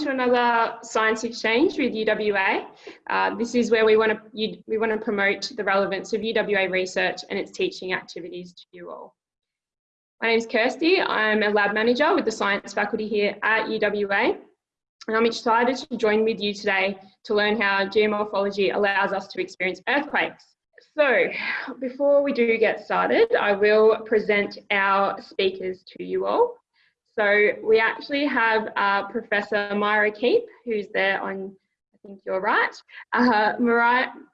to another science exchange with UWA. Uh, this is where we want to we want to promote the relevance of UWA research and its teaching activities to you all. My name is Kirsty. I'm a lab manager with the science faculty here at UWA. And I'm excited to join with you today to learn how geomorphology allows us to experience earthquakes. So before we do get started, I will present our speakers to you all. So we actually have uh, Professor Myra Keep, who's there on, I think you're right. Uh,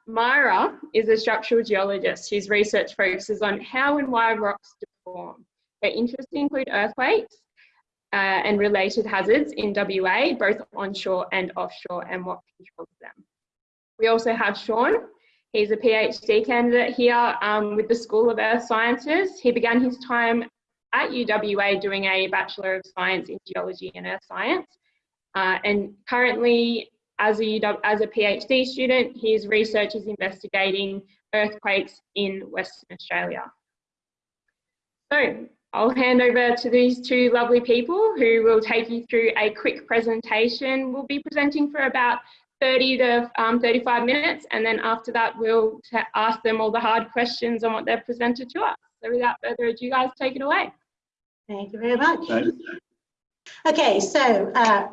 Myra is a structural geologist whose research focuses on how and why rocks deform. Her interests include earthquakes uh, and related hazards in WA, both onshore and offshore, and what controls them. We also have Sean, He's a PhD candidate here um, with the School of Earth Sciences. He began his time at UWA doing a Bachelor of Science in Geology and Earth Science. Uh, and currently, as a, as a PhD student, his research is investigating earthquakes in Western Australia. So I'll hand over to these two lovely people who will take you through a quick presentation. We'll be presenting for about 30 to um, 35 minutes and then after that we'll ask them all the hard questions on what they've presented to us. So without further ado, guys, take it away. Thank you very much. Okay, so uh,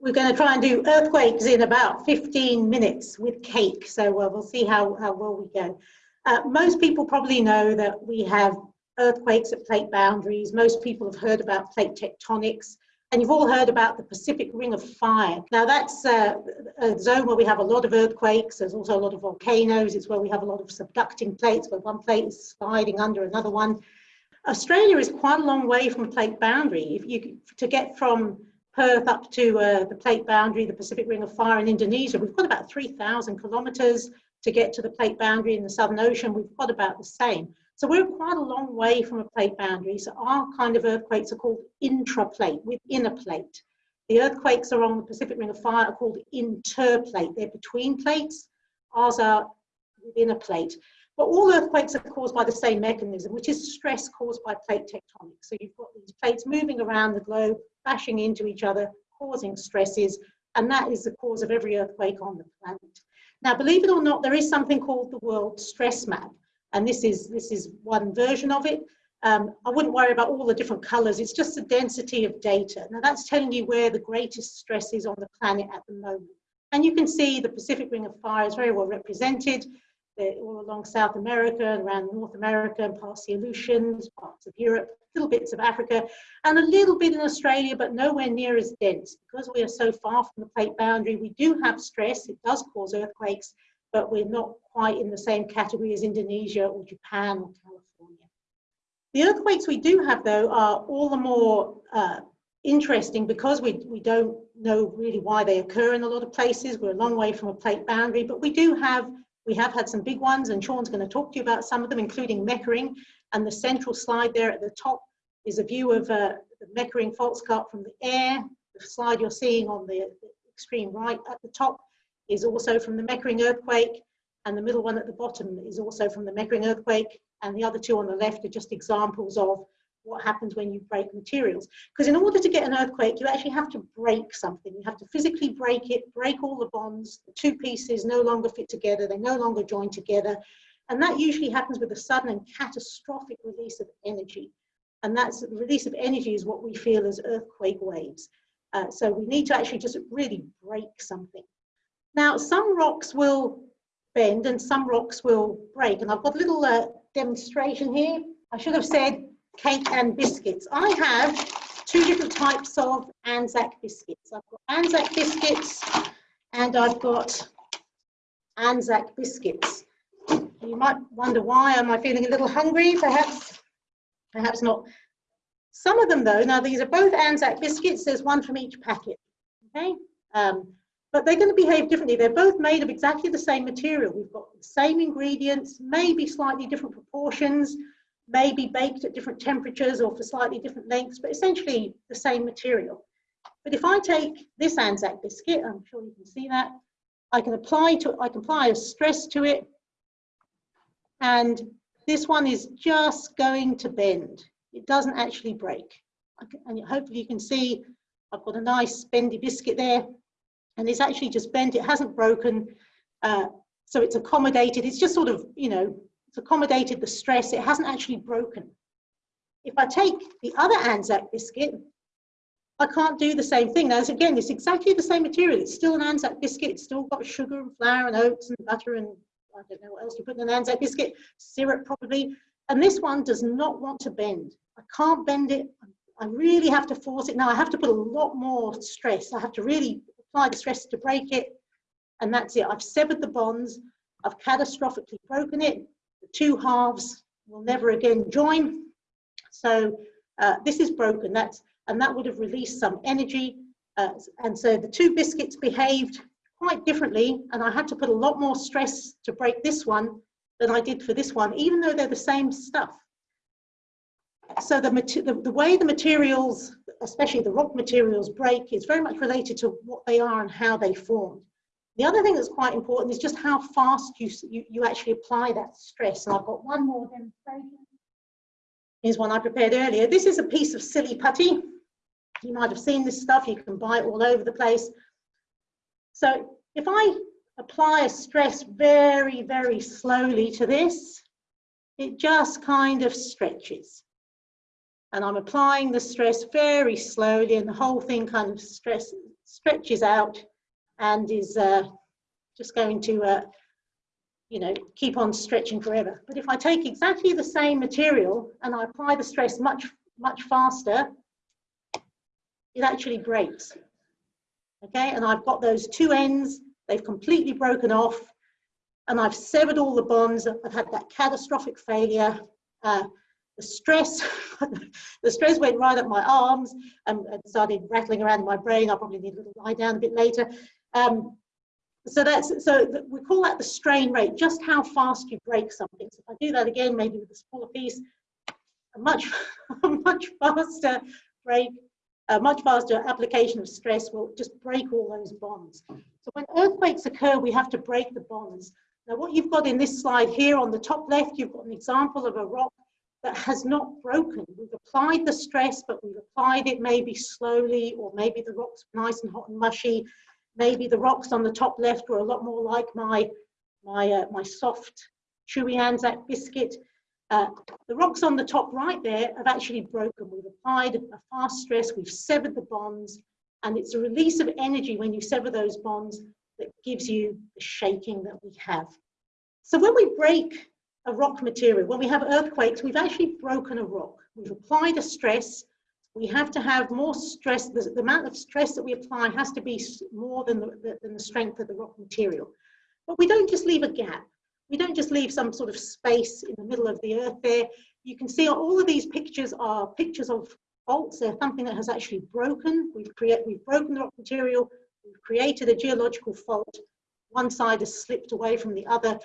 we're going to try and do earthquakes in about 15 minutes with cake. So uh, we'll see how, how well we go. Uh, most people probably know that we have earthquakes at plate boundaries. Most people have heard about plate tectonics. And you've all heard about the Pacific Ring of Fire. Now that's uh, a zone where we have a lot of earthquakes. There's also a lot of volcanoes. It's where we have a lot of subducting plates, where one plate is sliding under another one. Australia is quite a long way from a plate boundary. If you to get from Perth up to uh, the plate boundary, the Pacific Ring of Fire in Indonesia, we've got about 3,000 kilometres to get to the plate boundary in the Southern Ocean. We've got about the same. So we're quite a long way from a plate boundary. So our kind of earthquakes are called intraplate, within a plate. The earthquakes along the Pacific Ring of Fire are called interplate. They're between plates. Ours are within a plate. But all earthquakes are caused by the same mechanism, which is stress caused by plate tectonics. So you've got these plates moving around the globe, bashing into each other, causing stresses, and that is the cause of every earthquake on the planet. Now, believe it or not, there is something called the World Stress Map. And this is, this is one version of it. Um, I wouldn't worry about all the different colors. It's just the density of data. Now that's telling you where the greatest stress is on the planet at the moment. And you can see the Pacific Ring of Fire is very well represented. All along South America and around North America and past the Aleutians, parts of Europe, little bits of Africa, and a little bit in Australia, but nowhere near as dense. Because we are so far from the plate boundary, we do have stress. It does cause earthquakes, but we're not quite in the same category as Indonesia or Japan or California. The earthquakes we do have though are all the more uh, interesting because we, we don't know really why they occur in a lot of places. We're a long way from a plate boundary, but we do have, we have had some big ones and Sean's gonna talk to you about some of them, including Meckering. And the central slide there at the top is a view of uh, the Meckering fault scarp from the air. The slide you're seeing on the extreme right at the top is also from the Meckering earthquake, and the middle one at the bottom is also from the Meckering earthquake, and the other two on the left are just examples of what happens when you break materials. Because in order to get an earthquake, you actually have to break something. You have to physically break it, break all the bonds, the two pieces no longer fit together, they no longer join together. And that usually happens with a sudden and catastrophic release of energy. And that's the release of energy is what we feel as earthquake waves. Uh, so we need to actually just really break something. Now, some rocks will bend and some rocks will break. And I've got a little uh, demonstration here. I should have said cake and biscuits. I have two different types of Anzac biscuits. I've got Anzac biscuits and I've got Anzac biscuits. You might wonder why am I feeling a little hungry? Perhaps, perhaps not. Some of them though, now these are both Anzac biscuits. There's one from each packet. Okay. Um, but they're going to behave differently. They're both made of exactly the same material. We've got the same ingredients, maybe slightly different proportions, maybe baked at different temperatures or for slightly different lengths, but essentially the same material. But if I take this Anzac biscuit, I'm sure you can see that, I can apply to I can apply a stress to it, and this one is just going to bend. It doesn't actually break. And hopefully you can see I've got a nice bendy biscuit there and it's actually just bent, it hasn't broken. Uh, so it's accommodated, it's just sort of, you know, it's accommodated the stress, it hasn't actually broken. If I take the other Anzac biscuit, I can't do the same thing. Now, again, it's exactly the same material. It's still an Anzac biscuit. It's still got sugar and flour and oats and butter and I don't know what else you put in an Anzac biscuit, syrup probably. And this one does not want to bend. I can't bend it. I really have to force it. Now I have to put a lot more stress. I have to really apply the stress to break it. And that's it. I've severed the bonds. I've catastrophically broken it. Two halves will never again join. So uh, this is broken. That's and that would have released some energy. Uh, and so the two biscuits behaved quite differently, and I had to put a lot more stress to break this one than I did for this one, even though they're the same stuff. So the, the, the way the materials, especially the rock materials, break is very much related to what they are and how they form. The other thing that's quite important is just how fast you, you, you actually apply that stress. And I've got one more demonstration. Here's one I prepared earlier. This is a piece of silly putty. You might have seen this stuff, you can buy it all over the place. So if I apply a stress very, very slowly to this, it just kind of stretches. And I'm applying the stress very slowly and the whole thing kind of stress, stretches out and is uh, just going to, uh, you know, keep on stretching forever. But if I take exactly the same material and I apply the stress much, much faster, it actually breaks. Okay, and I've got those two ends, they've completely broken off, and I've severed all the bonds. I've had that catastrophic failure. Uh, the stress, the stress went right up my arms and, and, started rattling around in my brain. I'll probably need little lie down a bit later. Um, so that's so we call that the strain rate, just how fast you break something. So if I do that again, maybe with a smaller piece, a much, a much faster break a much faster application of stress will just break all those bonds. So when earthquakes occur, we have to break the bonds. Now what you've got in this slide here on the top left, you've got an example of a rock that has not broken. We've applied the stress, but we've applied it maybe slowly, or maybe the rock's nice and hot and mushy. Maybe the rocks on the top left were a lot more like my, my, uh, my soft, chewy Anzac biscuit. Uh, the rocks on the top right there have actually broken. We've applied a fast stress, we've severed the bonds, and it's a release of energy when you sever those bonds that gives you the shaking that we have. So when we break a rock material, when we have earthquakes, we've actually broken a rock. We've applied a stress. We have to have more stress. The, the amount of stress that we apply has to be more than the, than the strength of the rock material. But we don't just leave a gap we don't just leave some sort of space in the middle of the earth there. You can see all of these pictures are pictures of faults. They're something that has actually broken. We've, create, we've broken the rock material. We've created a geological fault. One side has slipped away from the other,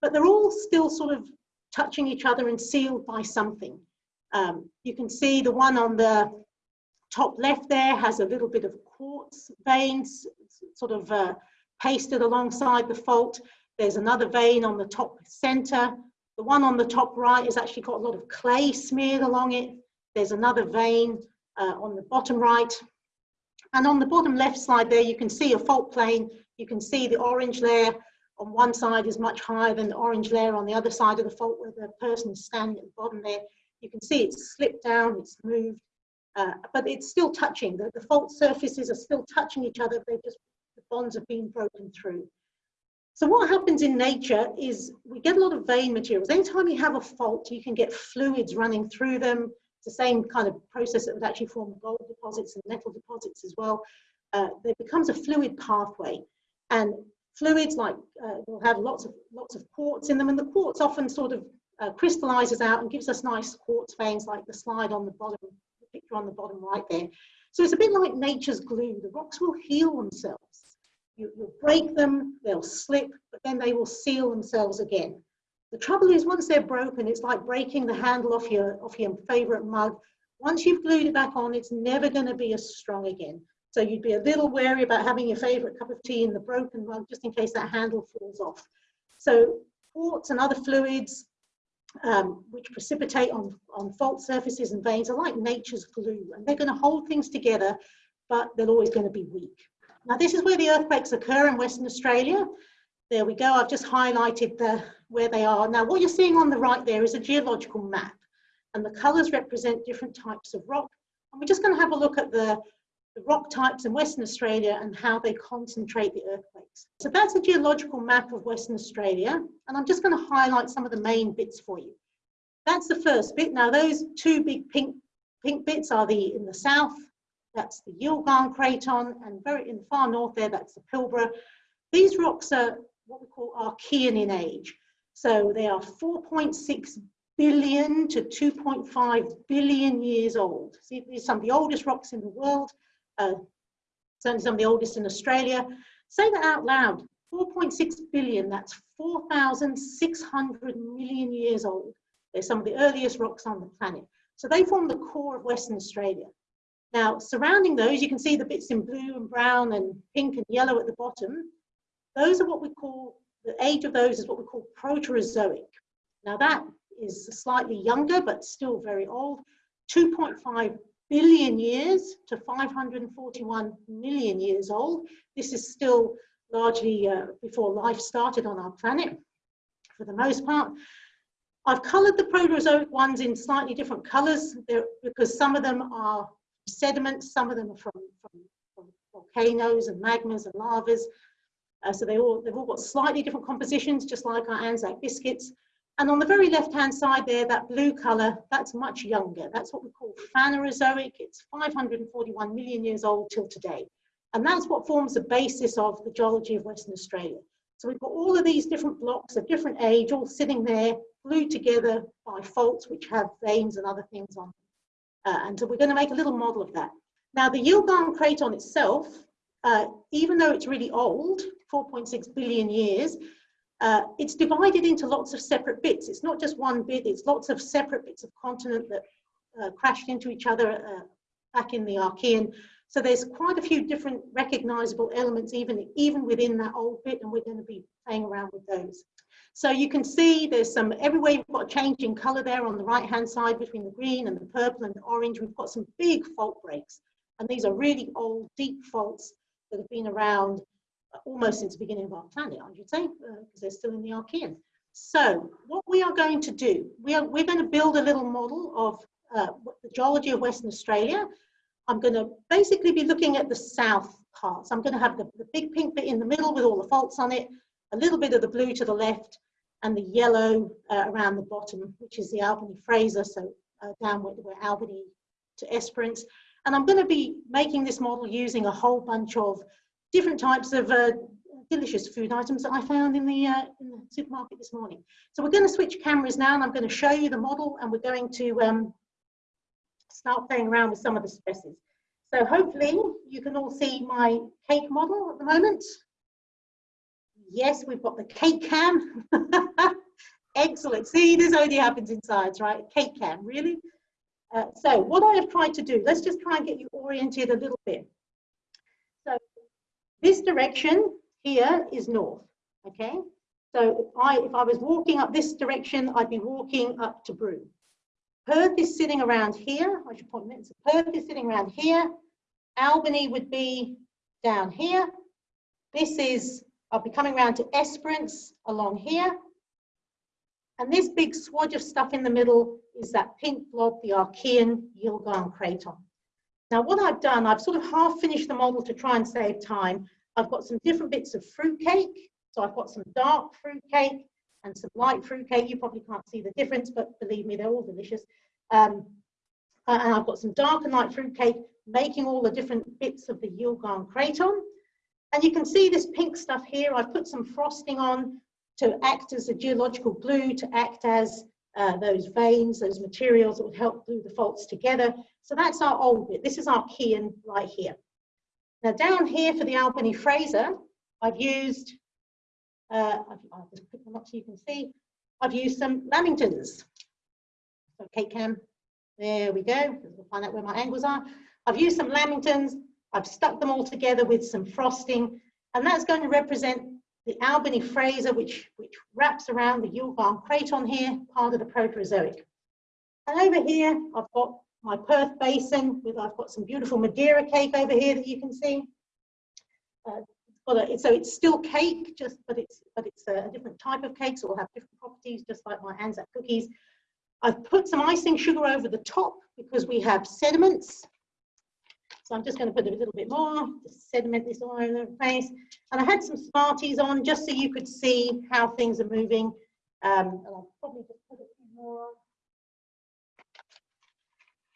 but they're all still sort of touching each other and sealed by something. Um, you can see the one on the top left there has a little bit of quartz veins sort of uh, pasted alongside the fault. There's another vein on the top center. The one on the top right has actually got a lot of clay smeared along it. There's another vein uh, on the bottom right. And on the bottom left side there, you can see a fault plane. You can see the orange layer on one side is much higher than the orange layer on the other side of the fault where the person is standing at the bottom there. You can see it's slipped down, it's moved, uh, but it's still touching. The, the fault surfaces are still touching each other. They just, the bonds have been broken through. So what happens in nature is we get a lot of vein materials. Anytime you have a fault, you can get fluids running through them. It's the same kind of process that would actually form gold deposits and metal deposits as well. Uh, there becomes a fluid pathway. And fluids like uh, will have lots of lots of quartz in them, and the quartz often sort of uh, crystallizes out and gives us nice quartz veins like the slide on the bottom, the picture on the bottom right there. So it's a bit like nature's glue. The rocks will heal themselves. You, will break them, they'll slip, but then they will seal themselves again. The trouble is once they're broken, it's like breaking the handle off your, off your favorite mug. Once you've glued it back on, it's never gonna be as strong again. So you'd be a little wary about having your favorite cup of tea in the broken mug just in case that handle falls off. So quartz and other fluids um, which precipitate on, on fault surfaces and veins are like nature's glue and they're going to hold things together but they're always going to be weak. Now, this is where the earthquakes occur in Western Australia. There we go. I've just highlighted the, where they are. Now, what you're seeing on the right there is a geological map, and the colours represent different types of rock. And we're just going to have a look at the, the rock types in Western Australia and how they concentrate the earthquakes. So that's a geological map of Western Australia, and I'm just going to highlight some of the main bits for you. That's the first bit. Now, those two big pink, pink bits are the in the south, that's the Yilgarn Craton, and very in the far north there, that's the Pilbara. These rocks are what we call Archean in age. So they are 4.6 billion to 2.5 billion years old. See, these are some of the oldest rocks in the world, uh, certainly some of the oldest in Australia. Say that out loud, 4.6 billion, that's 4,600 million years old. They're some of the earliest rocks on the planet. So they form the core of Western Australia. Now, surrounding those, you can see the bits in blue and brown and pink and yellow at the bottom. Those are what we call, the age of those is what we call Proterozoic. Now that is slightly younger, but still very old, 2.5 billion years to 541 million years old. This is still largely uh, before life started on our planet, for the most part. I've coloured the Proterozoic ones in slightly different colours because some of them are sediments, some of them are from, from, from volcanoes and magmas and lavas. Uh, so they all, they've all got slightly different compositions, just like our Anzac biscuits. And on the very left-hand side there, that blue colour, that's much younger. That's what we call Phanerozoic. It's 541 million years old till today. And that's what forms the basis of the geology of Western Australia. So we've got all of these different blocks of different age, all sitting there, glued together by faults which have veins and other things on. Uh, and so we're going to make a little model of that. Now the Yilgarn Craton itself, uh, even though it's really old, 4.6 billion years, uh, it's divided into lots of separate bits. It's not just one bit, it's lots of separate bits of continent that uh, crashed into each other uh, back in the Archean. So there's quite a few different recognizable elements even, even within that old bit, and we're going to be playing around with those. So you can see there's some, everywhere you've got a change in color there on the right hand side between the green and the purple and the orange, we've got some big fault breaks. And these are really old, deep faults that have been around almost since the beginning of our planet, I should say, because uh, they're still in the Archean. So what we are going to do, we are, we're going to build a little model of uh, the geology of Western Australia. I'm going to basically be looking at the south parts. I'm going to have the, the big pink bit in the middle with all the faults on it, a little bit of the blue to the left, and the yellow uh, around the bottom, which is the Albany Fraser, so uh, downward where Albany to Esperance. And I'm going to be making this model using a whole bunch of different types of uh, delicious food items that I found in the, uh, in the supermarket this morning. So we're going to switch cameras now and I'm going to show you the model and we're going to um, start playing around with some of the stresses. So hopefully you can all see my cake model at the moment. Yes, we've got the cake cam. Excellent. See, this only happens in science, right? Cake cam, really? Uh, so what I have tried to do, let's just try and get you oriented a little bit. This direction here is north, okay? So if I, if I was walking up this direction, I'd be walking up to Broome. Perth is sitting around here. I should point this. So Perth is sitting around here. Albany would be down here. This is, I'll be coming around to Esperance along here. And this big swatch of stuff in the middle is that pink blob, the Archean Yilgarn Craton. Now what I've done, I've sort of half finished the model to try and save time. I've got some different bits of fruit cake. So I've got some dark fruit cake and some light fruit cake. You probably can't see the difference, but believe me, they're all delicious. Um, and I've got some dark and light fruit cake, making all the different bits of the Yilgarn Craton. And you can see this pink stuff here. I've put some frosting on to act as a geological glue, to act as uh, those veins, those materials that would help glue the faults together. So that's our old bit. This is Archean right here. Now down here for the Albany Fraser, I've used, uh, I'll just put them up so you can see, I've used some lamingtons. Okay, Cam, there we go. We'll find out where my angles are. I've used some lamingtons. I've stuck them all together with some frosting, and that's going to represent the Albany Fraser, which, which wraps around the Yilgarn Craton here, part of the Proterozoic. And over here, I've got my Perth Basin with, I've got some beautiful Madeira cake over here that you can see. Uh, so it's still cake, just but it's but it's a, different type of cake, so it'll have different properties, just like my Anzac cookies. I've put some icing sugar over the top because we have sediments. So I'm just going to put a little bit more, just sediment this all over the place. And I had some Smarties on just so you could see how things are moving. Um, and I'll probably just put a few more on.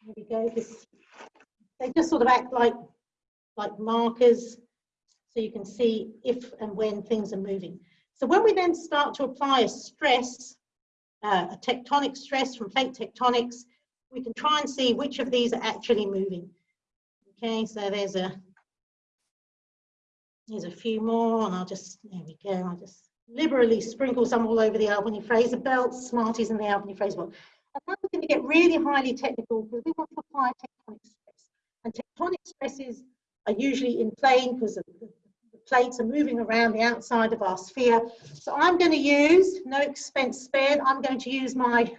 There we go. This, they just sort of act like, like markers so you can see if and when things are moving. So when we then start to apply a stress, uh, a tectonic stress from plate tectonics, we can try and see which of these are actually moving. Okay, so there's a there's a few more, and I'll just there we go. I'll just liberally sprinkle some all over the Albany Fraser belt, Smarties and the Albany Fraser belt. And now we're going to get really highly technical because we want to apply tectonic stress. And tectonic stresses are usually in plane because the, the plates are moving around the outside of our sphere. So I'm going to use, no expense spared, I'm going to use my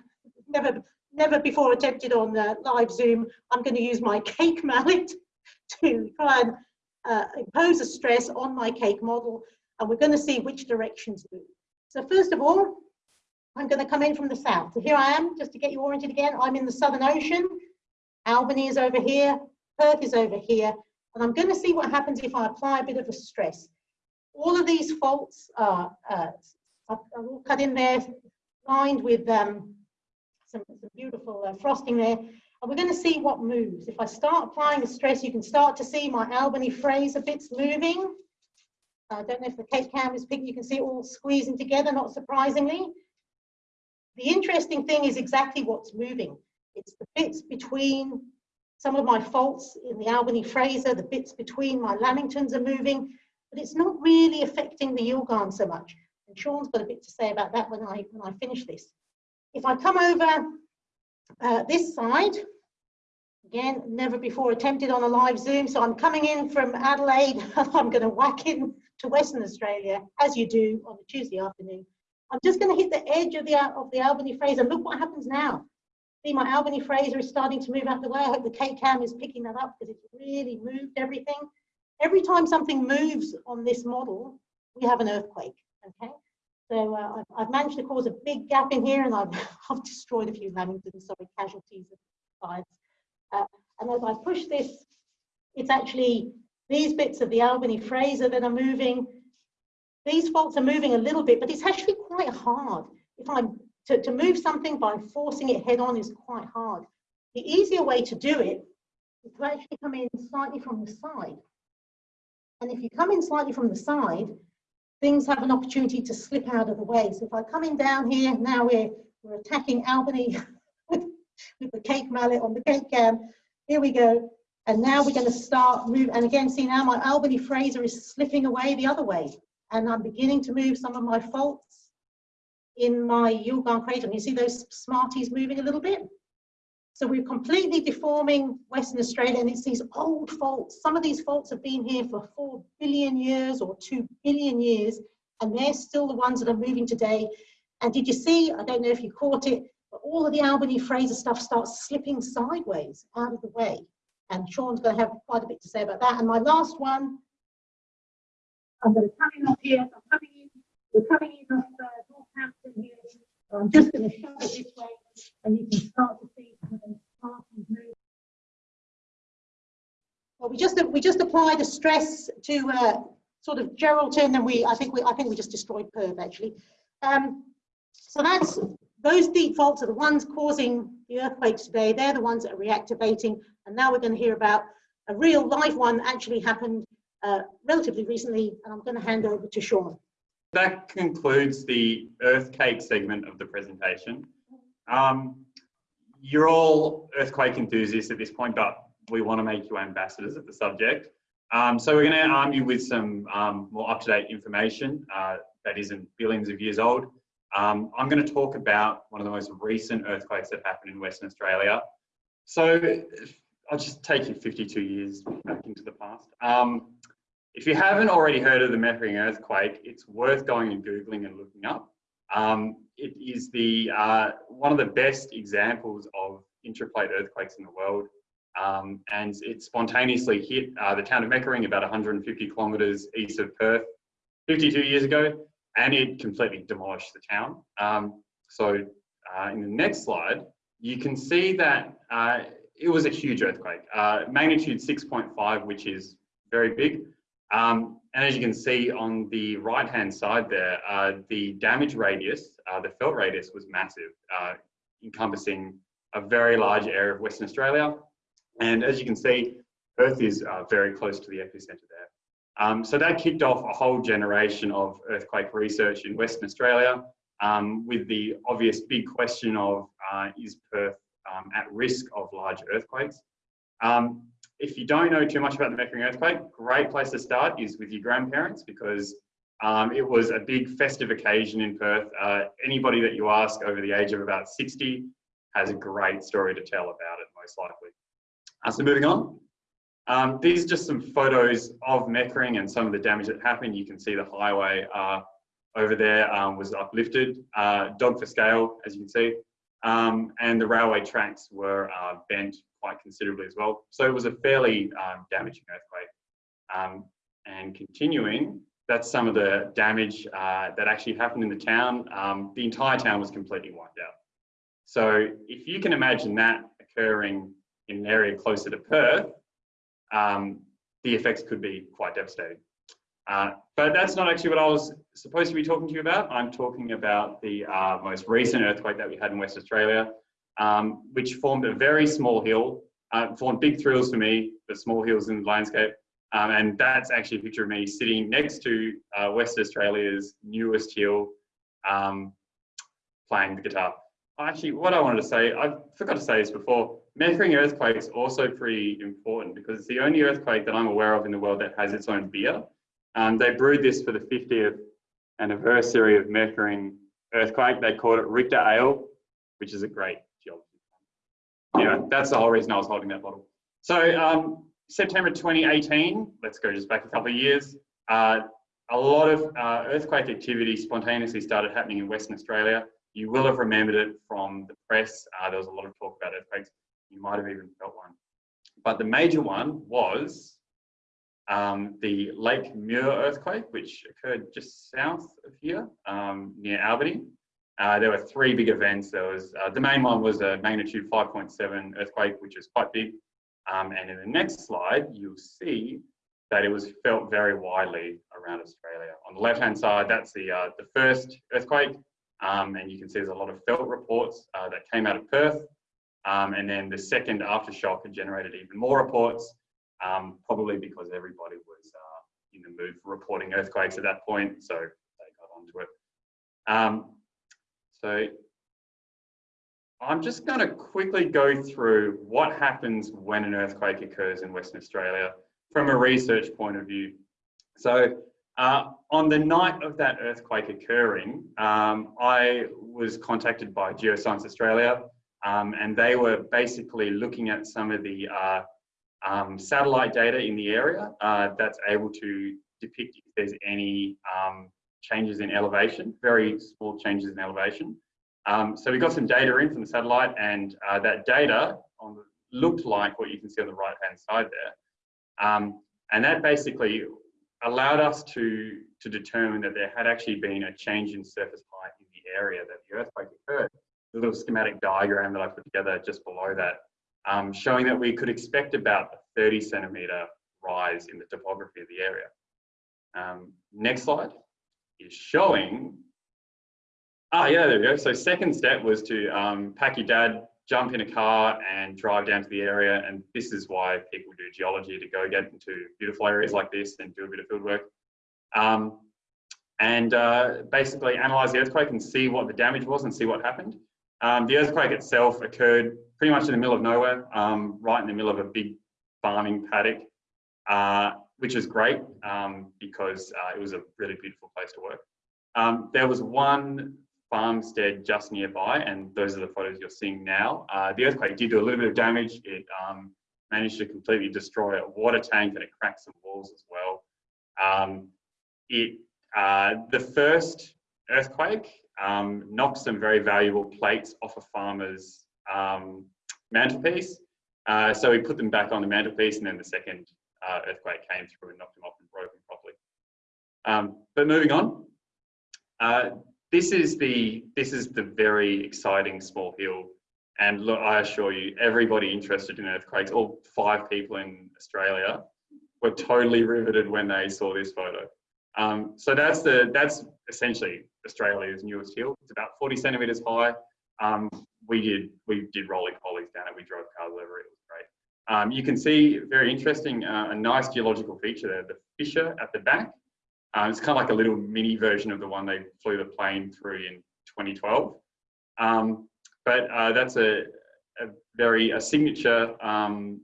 never never before attempted on uh, live Zoom, I'm going to use my cake mallet to try and uh, impose a stress on my cake model and we're going to see which directions move. So first of all, I'm going to come in from the south. So here I am, just to get you oriented again. I'm in the Southern Ocean. Albany is over here. Perth is over here. And I'm going to see what happens if I apply a bit of a stress. All of these faults are, uh, are all cut in there, lined with um, some, some, beautiful uh, frosting there. And we're going to see what moves. If I start applying the stress, you can start to see my Albany Fraser bits moving. I don't know if the cake cam is picking, you can see it all squeezing together, not surprisingly. The interesting thing is exactly what's moving. It's the bits between some of my faults in the Albany Fraser, the bits between my Lamingtons are moving, but it's not really affecting the Yilgarn so much. And Sean's got a bit to say about that when I, when I finish this. If I come over uh, this side, again, never before attempted on a live Zoom, so I'm coming in from Adelaide, I'm going to whack in to Western Australia, as you do on a Tuesday afternoon. I'm just going to hit the edge of the, of the Albany Fraser. Look what happens now. See, my Albany Fraser is starting to move out the way. I hope the cake cam is picking that up because it's really moved everything. Every time something moves on this model, we have an earthquake, okay? So uh, I've, I've, managed to cause a big gap in here and I've, I've destroyed a few lamingtons, sorry, casualties of. Uh, and as I push this, it's actually these bits of the Albany Fraser that are moving. These faults are moving a little bit, but it's actually quite hard. If I'm to, to move something by forcing it head on is quite hard. The easier way to do it is to actually come in slightly from the side. And if you come in slightly from the side, things have an opportunity to slip out of the way. So if I come in down here, now we're, we're attacking Albany with, with the cake mallet on the cake cam. Here we go. And now we're going to start move. And again, see now my Albany Fraser is slipping away the other way. And I'm beginning to move some of my faults in my Yilgarn Craton. And you see those Smarties moving a little bit? So we're completely deforming Western Australia and it's these old faults. Some of these faults have been here for four billion years or two billion years, and they're still the ones that are moving today. And did you see, I don't know if you caught it, but all of the Albany Fraser stuff starts slipping sideways out of the way. And Sean's going to have quite a bit to say about that. And my last one, I'm going to come in up here. I'm coming in, we're coming in off uh, Northampton here. I'm just going to shove it this way and you can start to see well, we just we just applied a stress to uh, sort of Geraldton, and we I think we I think we just destroyed Perth actually. Um, so that's those deep faults are the ones causing the earthquakes today. They're the ones that are reactivating, and now we're going to hear about a real live one actually happened uh, relatively recently, and I'm going to hand over to Sean. That concludes the earthquake segment of the presentation. Um, you're all earthquake enthusiasts at this point, but we want to make you ambassadors of the subject. Um, so we're going to arm you with some um, more up-to-date information uh, that isn't billions of years old. Um, I'm going to talk about one of the most recent earthquakes that happened in Western Australia. So I'll just take you 52 years back into the past. Um, if you haven't already heard of the Meckering earthquake, it's worth going and Googling and looking up. Um, it is the uh, one of the best examples of intraplate earthquakes in the world. Um, and it spontaneously hit uh, the town of Meckering about 150 kilometres east of Perth 52 years ago, and it completely demolished the town. Um, so uh, in the next slide, you can see that uh, it was a huge earthquake, uh, magnitude 6.5, which is very big. Um, and as you can see on the right-hand side there, uh, the damage radius, uh, the felt radius was massive, uh, encompassing a very large area of Western Australia. And as you can see, Perth is uh, very close to the epicenter there. Um, so that kicked off a whole generation of earthquake research in Western Australia um, with the obvious big question of uh, is Perth um, at risk of large earthquakes? If you don't know too much about the Meckering earthquake, great place to start is with your grandparents because um, it was a big festive occasion in Perth. Uh, anybody that you ask over the age of about 60 has a great story to tell about it, most likely. Uh, so moving on. Um, these are just some photos of Meckering and some of the damage that happened. You can see the highway uh, over there um, was uplifted, uh, dog for scale, as you can see, um, and the railway tracks were uh, bent quite considerably as well. So it was a fairly um, damaging earthquake. Um, and continuing, that's some of the damage uh, that actually happened in the town. Um, the entire town was completely wiped out. So if you can imagine that occurring in an area closer to Perth, um, the effects could be quite devastating. Uh, but that's not actually what I was supposed to be talking to you about. I'm talking about the uh, most recent earthquake that we had in West Australia, um, which formed a very small hill, uh, formed big thrills for me, the small hills in the landscape. Um, and that's actually a picture of me sitting next to uh, West Australia's newest hill, um, playing the guitar. Actually, what I wanted to say, I forgot to say this before, Meckering earthquakes also pretty important because it's the only earthquake that I'm aware of in the world that has its own beer. Um, they brewed this for the 50th anniversary of Meckering earthquake. They called it Richter Ale, which is a great. Anyway, that's the whole reason I was holding that bottle. So um, September 2018, let's go just back a couple of years, uh, a lot of uh, earthquake activity spontaneously started happening in Western Australia. You will have remembered it from the press. Uh, there was a lot of talk about earthquakes. You might have even felt one. But the major one was um, the Lake Muir earthquake, which occurred just south of here um, near Albany. Uh, there were three big events. There was uh, the main one was a magnitude 5.7 earthquake, which is quite big. Um, and in the next slide, you'll see that it was felt very widely around Australia. On the left-hand side, that's the uh, the first earthquake, um, and you can see there's a lot of felt reports uh, that came out of Perth. Um, and then the second aftershock had generated even more reports um, probably because everybody was uh, in the mood for reporting earthquakes at that point, so they got onto it. So I'm just going to quickly go through what happens when an earthquake occurs in Western Australia from a research point of view. So uh, on the night of that earthquake occurring, um, I was contacted by Geoscience Australia um, and they were basically looking at some of the uh, um, satellite data in the area uh, that's able to depict if there's any um, changes in elevation, very small changes in elevation. Um, so we got some data in from the satellite and uh, that data the, looked like what you can see on the right hand side there. Um, and that basically allowed us to, to determine that there had actually been a change in surface height in the area that the earthquake occurred. The little schematic diagram that I put together just below that um, showing that we could expect about a 30 centimetre rise in the topography of the area. Um, next slide is showing, ah yeah, there we go. So second step was to um, pack your dad, jump in a car and drive down to the area. And this is why people do geology, to go get into beautiful areas like this and do a bit of field work. Um, and uh, basically analyze the earthquake and see what the damage was and see what happened. Um, the earthquake itself occurred pretty much in the middle of nowhere, um, right in the middle of a big farming paddock, uh, which is great um, because uh, it was a really beautiful place to work. Um, there was one farmstead just nearby, and those are the photos you're seeing now. Uh, the earthquake did do a little bit of damage. It um, managed to completely destroy a water tank and it cracked some walls as well. Um, it, uh, the first earthquake um, knocked some very valuable plates off a farmer's um, mantelpiece. Uh, so we put them back on the mantelpiece and then the second uh, earthquake came through and knocked them off and broke them properly. Um, but moving on, uh, this is the this is the very exciting small hill. And look, I assure you, everybody interested in earthquakes, all five people in Australia, were totally riveted when they saw this photo. Um, so that's the that's essentially Australia's newest hill. It's about 40 centimeters high. Um, we did we did rolling pollies down it. We drove cars over it. Um, you can see very interesting, uh, a nice geological feature there. The fissure at the back. Um, it's kind of like a little mini version of the one they flew the plane through in 2012. Um, but uh, that's a, a, very a signature um,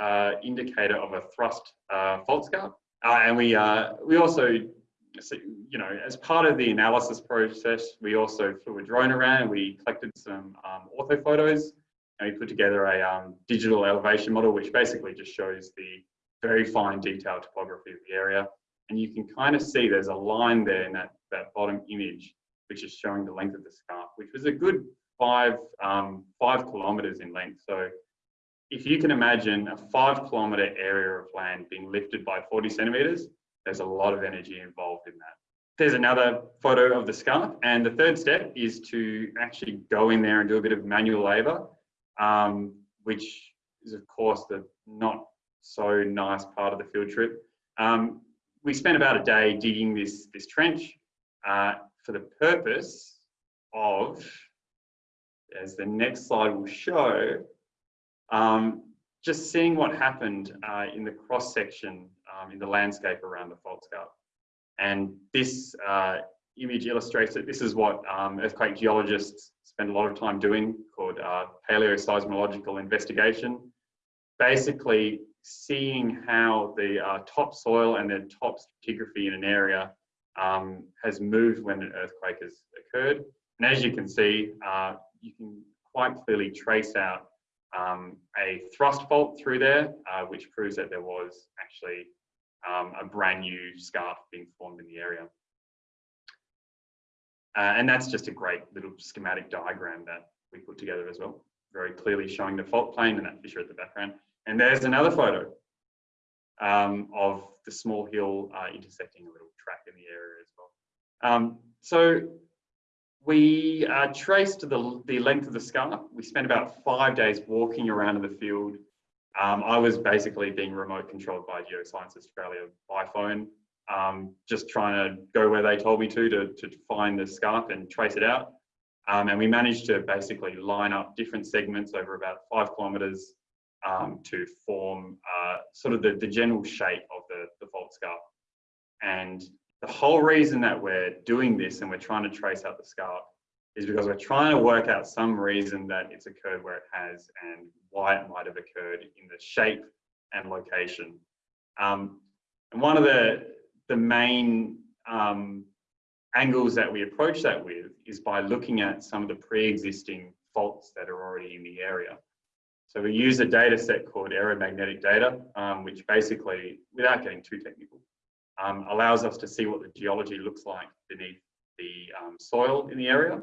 uh, indicator of a thrust uh, fault scarp. Uh, and we uh, we also, you know, as part of the analysis process, we also flew a drone around. We collected some um, ortho photos, and we put together a um, digital elevation model, which basically just shows the very fine detailed topography of the area. And you can kind of see there's a line there in that, that bottom image, which is showing the length of the scarp, which was a good five, um, five kilometers in length. So if you can imagine a five kilometer area of land being lifted by 40 centimeters, there's a lot of energy involved in that. There's another photo of the scarp. And the third step is to actually go in there and do a bit of manual labor, um, which is of course the not so nice part of the field trip. Um, we spent about a day digging this, this trench uh, for the purpose of, as the next slide will show, um, just seeing what happened uh, in the cross section um, in the landscape around the fault scarp. And this uh, image illustrates that this is what um, earthquake geologists spend a lot of time doing called uh, paleoseismological investigation. Basically seeing how the uh, topsoil and the top stratigraphy in an area um, has moved when an earthquake has occurred. And as you can see, uh, you can quite clearly trace out um, a thrust fault through there, uh, which proves that there was actually um, a brand new scarp being formed in the area. Uh, and that's just a great little schematic diagram that we put together as well, very clearly showing the fault plane and that fissure at the background. And there's another photo um, of the small hill uh, intersecting a little track in the area as well. Um, so we uh, traced the, the length of the scar. We spent about five days walking around in the field. Um, I was basically being remote controlled by Geoscience Australia by phone, um, just trying to go where they told me to, to, to find the scarp and trace it out. Um, and we managed to basically line up different segments over about five kilometres um, to form uh, sort of the, the general shape of the, the fault scarp. And the whole reason that we're doing this and we're trying to trace out the scarp is because we're trying to work out some reason that it's occurred where it has and why it might have occurred in the shape and location. Um, and one of the, the main um, angles that we approach that with is by looking at some of the pre-existing faults that are already in the area. So we use a data set called aeromagnetic data, um, which basically, without getting too technical, um, allows us to see what the geology looks like beneath the um, soil in the area.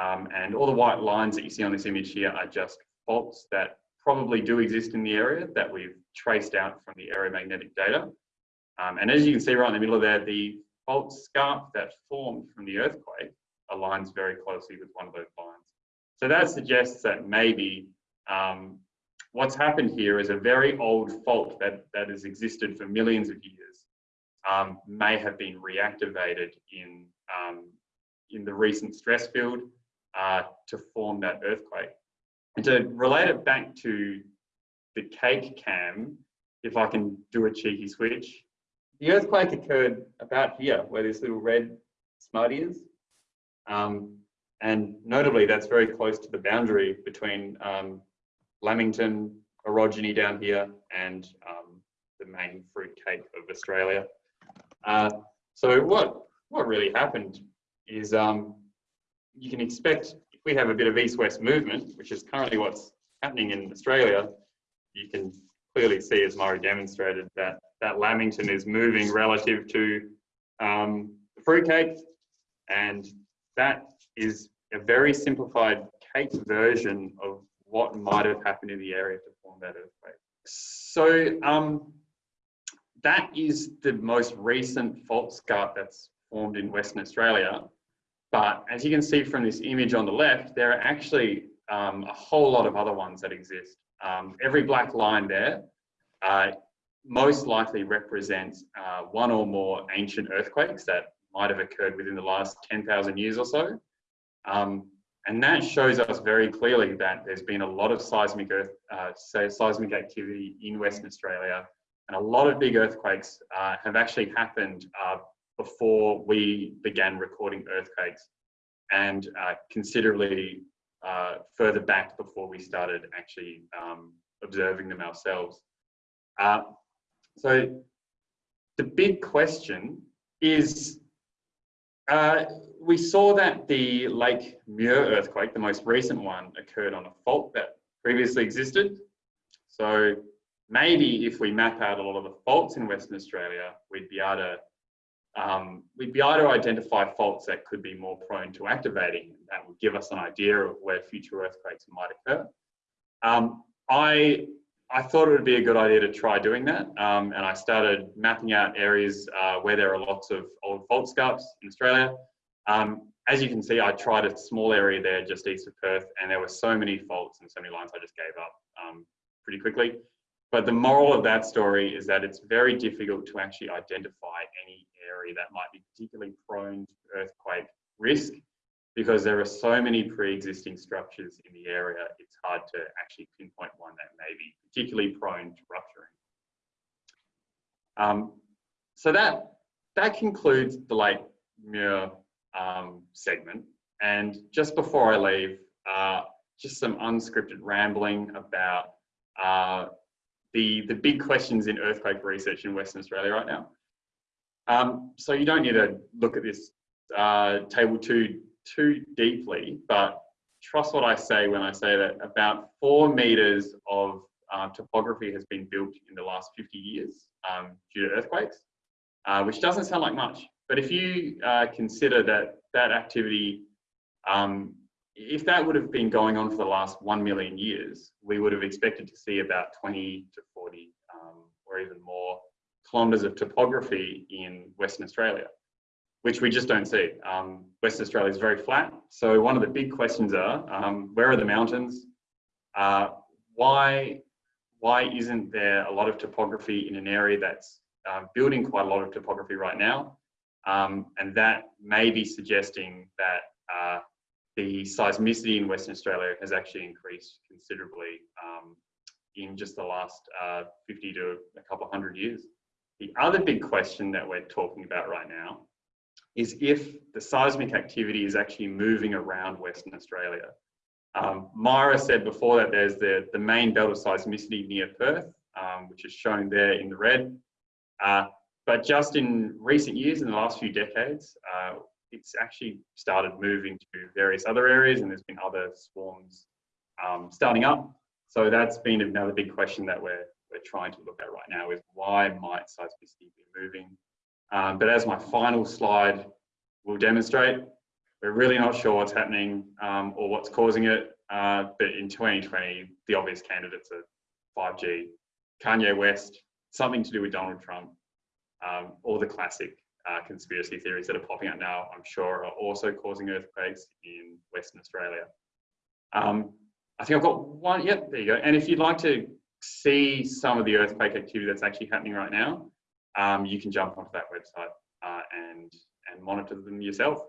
Um, and all the white lines that you see on this image here are just faults that probably do exist in the area that we've traced out from the aeromagnetic data. Um, and as you can see right in the middle of there, the fault scarp that formed from the earthquake aligns very closely with one of those lines. So that suggests that maybe um, what's happened here is a very old fault that, that has existed for millions of years um, may have been reactivated in, um, in the recent stress field uh, to form that earthquake. And to relate it back to the cake cam, if I can do a cheeky switch, the earthquake occurred about here, where this little red smudge is. Um, and notably, that's very close to the boundary between um, Lamington orogeny down here and um, the main fruit cake of Australia. Uh, so what, what really happened is um, you can expect if we have a bit of east-west movement, which is currently what's happening in Australia, you can clearly see, as Myra demonstrated, that that Lamington is moving relative to um, fruitcake, and that is a very simplified cake version of what might have happened in the area to form that earthquake. So um, that is the most recent fault scarp that's formed in Western Australia. But as you can see from this image on the left, there are actually um, a whole lot of other ones that exist. Um, every black line there uh, most likely represents uh, one or more ancient earthquakes that might have occurred within the last 10,000 years or so. Um, and that shows us very clearly that there's been a lot of seismic earth, uh, seismic activity in Western Australia, and a lot of big earthquakes uh, have actually happened uh, before we began recording earthquakes, and uh, considerably uh, further back before we started actually um, observing them ourselves. Uh, so the big question is uh, we saw that the Lake Muir earthquake, the most recent one, occurred on a fault that previously existed. So maybe if we map out a lot of the faults in Western Australia, we'd be able to um, we'd be able to identify faults that could be more prone to activating. That would give us an idea of where future earthquakes might occur. Um, I I thought it would be a good idea to try doing that. Um, and I started mapping out areas uh, where there are lots of old fault scarps in Australia. Um, as you can see, I tried a small area there just east of Perth, and there were so many faults and so many lines I just gave up um, pretty quickly. But the moral of that story is that it's very difficult to actually identify any area that might be particularly prone to earthquake risk because there are so many pre-existing structures in the area, it's hard to actually pinpoint one that may be particularly prone to rupturing. Um, so that, that concludes the Lake Muir um, segment. And just before I leave, uh, just some unscripted rambling about uh, the, the big questions in earthquake research in Western Australia right now. Um, so you don't need to look at this uh, table too too deeply, but trust what I say when I say that about four meters of uh, topography has been built in the last 50 years um, due to earthquakes, uh, which doesn't sound like much. But if you uh, consider that that activity, um, if that would have been going on for the last 1 million years, we would have expected to see about 20 to 40 um, or even more kilometres of topography in Western Australia which we just don't see. Um, Western Australia is very flat. So one of the big questions are, um, where are the mountains? Uh, why, why isn't there a lot of topography in an area that's uh, building quite a lot of topography right now? Um, and that may be suggesting that uh, the seismicity in Western Australia has actually increased considerably um, in just the last uh, 50 to a couple hundred years. The other big question that we're talking about right now is if the seismic activity is actually moving around Western Australia. Um, Myra said before that there's the, the main belt of seismicity near Perth, um, which is shown there in the red. Uh, but just in recent years, in the last few decades, uh, it's actually started moving to various other areas and there's been other swarms um, starting up. So that's been another big question that we're, we're trying to look at right now is why might seismicity be moving um, but as my final slide will demonstrate, we're really not sure what's happening um, or what's causing it. Uh, but in 2020, the obvious candidates are 5G, Kanye West, something to do with Donald Trump, um, all the classic uh, conspiracy theories that are popping up now, I'm sure, are also causing earthquakes in Western Australia. Um, I think I've got one, yep, there you go. And if you'd like to see some of the earthquake activity that's actually happening right now, um, you can jump onto that website uh, and, and monitor them yourself.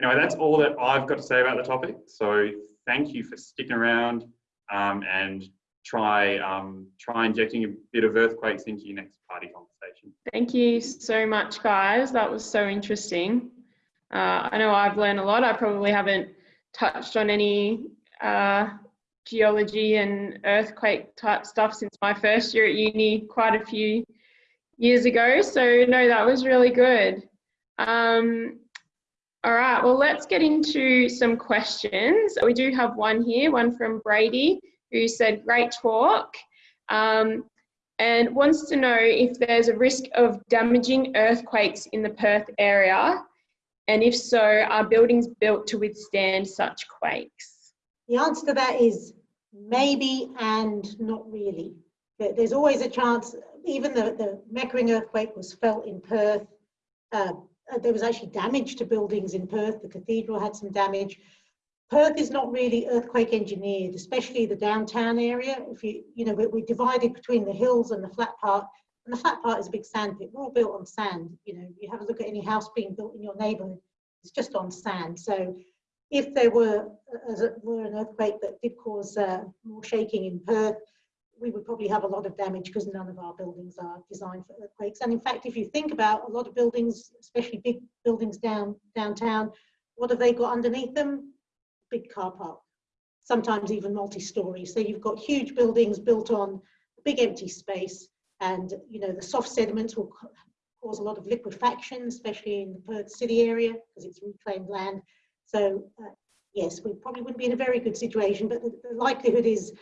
Anyway, that's all that I've got to say about the topic. So thank you for sticking around um, and try, um, try injecting a bit of earthquakes into your next party conversation. Thank you so much, guys. That was so interesting. Uh, I know I've learned a lot. I probably haven't touched on any uh, geology and earthquake type stuff since my first year at uni, quite a few years ago. So no, that was really good. Um, all right, well, let's get into some questions. We do have one here, one from Brady, who said, great talk, um, and wants to know if there's a risk of damaging earthquakes in the Perth area, and if so, are buildings built to withstand such quakes? The answer to that is maybe and not really. There- There's always a chance, even the, the Meckering earthquake was felt in Perth. Uh, uh, there was actually damage to buildings in Perth. The cathedral had some damage. Perth is not really earthquake engineered, especially the downtown area. If you, you know, we're, we're divided between the hills and the flat part. And the flat part is a big sand pit. We're all built on sand. You know, you have a look at any house being built in your neighborhood, it's just on sand. So if there were, uh, as it were an earthquake that did cause uh, more shaking in Perth, we would probably have a lot of damage because none of our buildings are designed for earthquakes. And in fact, if you think about a lot of buildings, especially big buildings down downtown, what have they got underneath them? Big car park, sometimes even multi-story. So you've got huge buildings built on big empty space, and you know the soft sediments will cause a lot of liquefaction, especially in the Perth city area because it's reclaimed land. So uh, yes, we probably wouldn't be in a very good situation, but the, the likelihood is,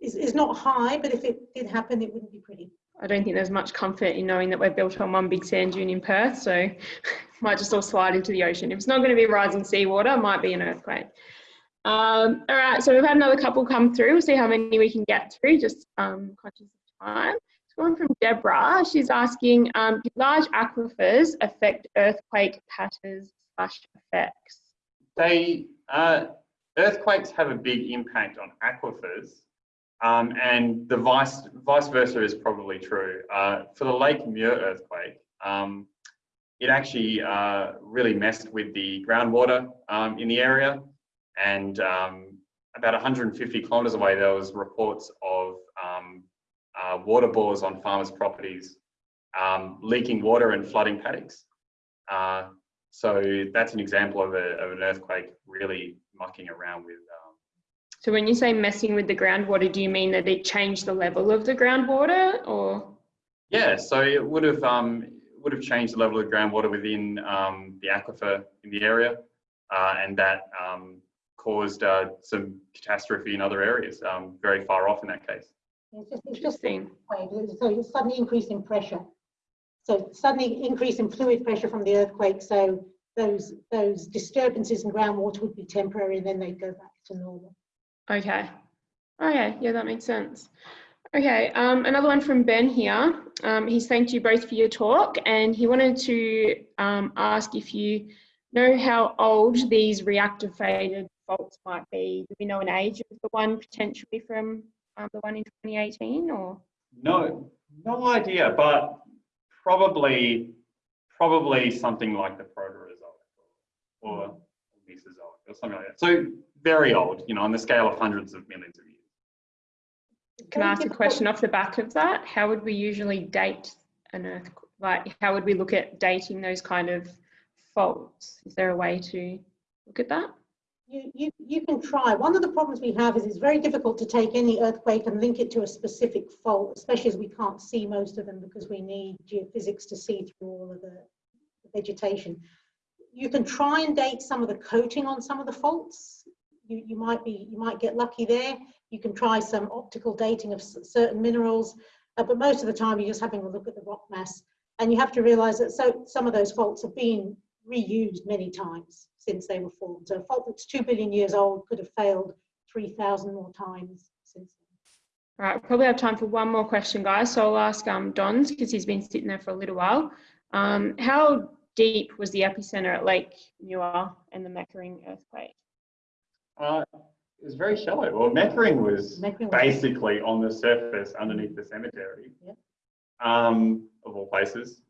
is is not high. But if it did happen, it wouldn't be pretty. I don't think there's much comfort in knowing that we're built on one big sand dune in Perth, so might just all slide into the ocean. If it's not going to be rising seawater, it might be an earthquake. Um, all right, so we've had another couple come through. We'll see how many we can get through, just um, conscious of time. It's one from Deborah. She's asking, um, do large aquifers affect earthquake patterns slash effects? They, uh, earthquakes have a big impact on aquifers, um, and the vice, vice versa is probably true. Uh, for the Lake Muir earthquake, um, it actually uh, really messed with the groundwater um, in the area, and um, about 150 kilometres away, there was reports of um, uh, water bores on farmers' properties um, leaking water and flooding paddocks. Uh, so that's an example of, a, of an earthquake really mucking around with. So when you say messing with the groundwater, do you mean that it changed the level of the groundwater or? yeah, so it would have um, would have changed the level of groundwater within um, the aquifer in the area, uh, and that um, caused uh, some catastrophe in other areas, um, very far off in that case. It's just, it's just a Interesting. wave. So it's suddenly increase in pressure. So suddenly increase in fluid pressure from the earthquake. So those those disturbances in groundwater would be temporary, and then they'd go back to normal. Okay. Okay, yeah, that makes sense. Okay, um, another one from Ben here. Um, he's thanked you both for your talk and he wanted to um, ask if you know how old these reactivated faults might be. Do we know an age of the one potentially from um, the one in 2018 or? No, no idea, but probably probably something like the Proterozoic or Mesozoic or something like that. So very old, you know, on the scale of hundreds of millions of years. Can I ask a question off the back of that? How would we usually date an earthquake? like how would we look at dating those kind of faults? Is there a way to look at that? You, you, you can try. One of the problems we have is it's very difficult to take any earthquake and link it to a specific fault, especially as we can't see most of them because we need geophysics to see through all of the the vegetation. You can try and date some of the coating on some of the faults. You, you might be, you might get lucky there. You can try some optical dating of certain minerals, uh, but most of the time you're just having a look at the rock mass. And you have to realize that so some of those faults have been reused many times since they were formed. So a fault that's two billion years old could have failed 3,000 more times since then. All right, probably have time for one more question, guys. So I'll ask um, Don's because he's been sitting there for a little while. Um, how deep was the epicenter at Lake Muir and the Meckering earthquake? Uh, it was very shallow. Well, Meckering was Meckering was- basically on the surface underneath the cemetery, um, of all places.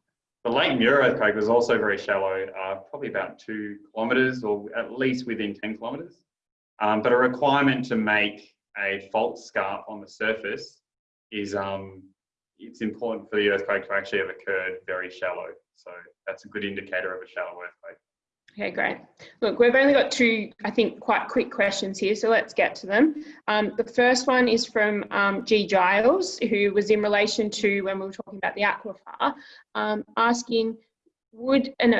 The Lake Muir earthquake was also very shallow, uh, probably about two kilometres or at least within 10 kilometres. Um, but a requirement to make a fault scarp on the surface is um, it's important for the earthquake to actually have occurred very shallow. So that's a good indicator of a shallow earthquake. Okay, great. Look, we've only got two, I think, quite quick questions here, so let's get to them. Um, the first one is from um, G. Giles, who was in relation to when we were talking about the aquifer, um, asking, would an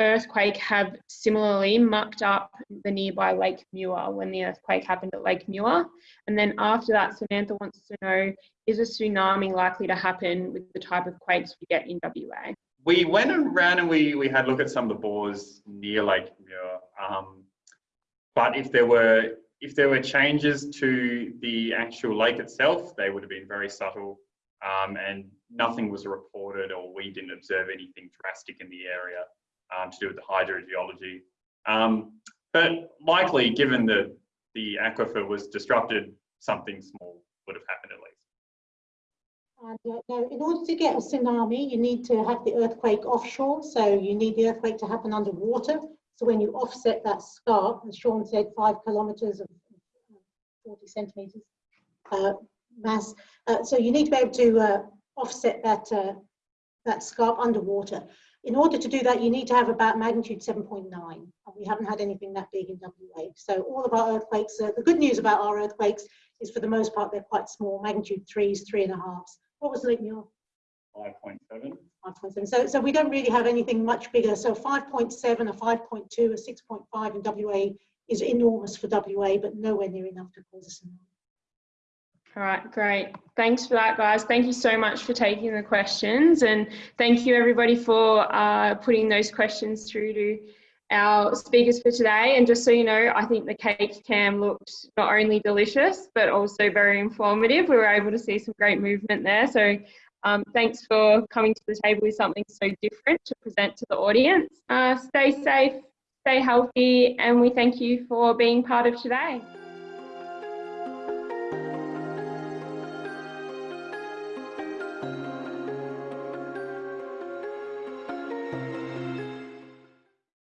earthquake have similarly mucked up the nearby Lake Muir when the earthquake happened at Lake Muir? And then after that, Samantha wants to know, is a tsunami likely to happen with the type of quakes we get in WA? We went around and we, we had a look at some of the bores near Lake Muir. Um, but if there were if there were changes to the actual lake itself, they would have been very subtle um, and nothing was reported or we didn't observe anything drastic in the area um, to do with the hydrogeology. Um, but likely, given the, the aquifer was disrupted, something small would have happened at least. And uh, now, in order to get a tsunami, you need to have the earthquake offshore. So you need the earthquake to happen underwater. So when you offset that scarp, as Sean said, five kilometres of 40 centimetres uh, mass. Uh, so you need to be able to uh, offset that, uh, that scarp underwater. In order to do that, you need to have about magnitude 7.9. And we haven't had anything that big in WA. So all of our earthquakes, uh, the good news about our earthquakes is for the most part, they're quite small, magnitude threes, three and a halves. What was Lake Muir? 5.7. 5.7. So, so we don't really have anything much bigger. So 5.7, a 5.2, a 6.5 in WA is enormous for WA, but nowhere near enough to cause a tsunami. All right, great. Thanks for that, guys. Thank you so much for taking the questions. And thank you, everybody, for uh, putting those questions through to our speakers for today. And just so you know, I think the cake cam looked not only delicious, but also very informative. We were able to see some great movement there. So um, thanks for coming to the table with something so different to present to the audience. Uh, stay safe, stay healthy, and we thank you for being part of today.